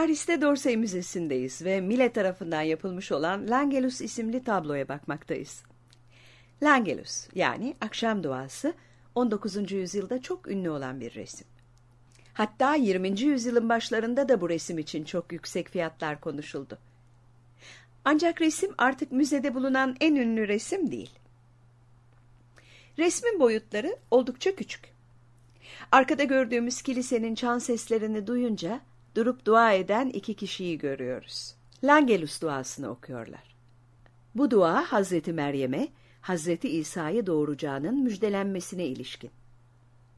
Paris'te Dorsey Müzesi'ndeyiz ve Mille tarafından yapılmış olan Langelus isimli tabloya bakmaktayız. Langelus yani akşam duası 19. yüzyılda çok ünlü olan bir resim. Hatta 20. yüzyılın başlarında da bu resim için çok yüksek fiyatlar konuşuldu. Ancak resim artık müzede bulunan en ünlü resim değil. Resmin boyutları oldukça küçük. Arkada gördüğümüz kilisenin çan seslerini duyunca durup dua eden iki kişiyi görüyoruz. Langelus duasını okuyorlar. Bu dua Hazreti Meryem'e, Hazreti İsa'yı doğuracağının müjdelenmesine ilişkin.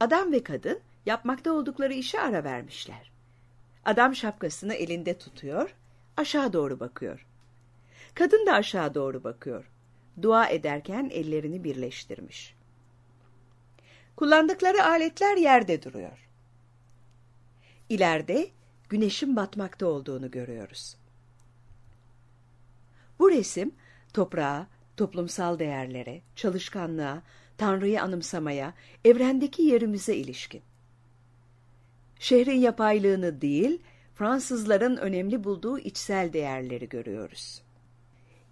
Adam ve kadın yapmakta oldukları işe ara vermişler. Adam şapkasını elinde tutuyor, aşağı doğru bakıyor. Kadın da aşağı doğru bakıyor. Dua ederken ellerini birleştirmiş. Kullandıkları aletler yerde duruyor. İleride güneşin batmakta olduğunu görüyoruz. Bu resim toprağa, toplumsal değerlere, çalışkanlığa, Tanrı'yı anımsamaya, evrendeki yerimize ilişkin. Şehrin yapaylığını değil, Fransızların önemli bulduğu içsel değerleri görüyoruz.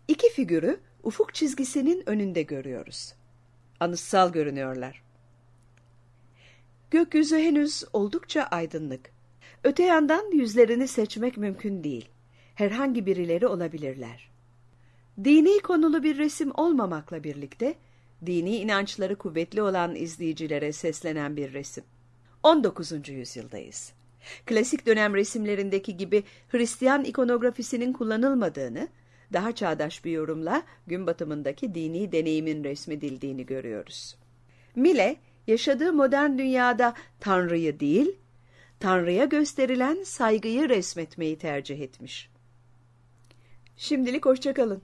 İki figürü ufuk çizgisinin önünde görüyoruz. Anıtsal görünüyorlar. Gökyüzü henüz oldukça aydınlık. Öte yandan yüzlerini seçmek mümkün değil. Herhangi birileri olabilirler. Dini konulu bir resim olmamakla birlikte, dini inançları kuvvetli olan izleyicilere seslenen bir resim. 19. yüzyıldayız. Klasik dönem resimlerindeki gibi Hristiyan ikonografisinin kullanılmadığını, daha çağdaş bir yorumla gün batımındaki dini deneyimin resmedildiğini görüyoruz. Mille, yaşadığı modern dünyada Tanrı'yı değil, Tanrı'ya gösterilen saygıyı resmetmeyi tercih etmiş. Şimdilik hoşçakalın.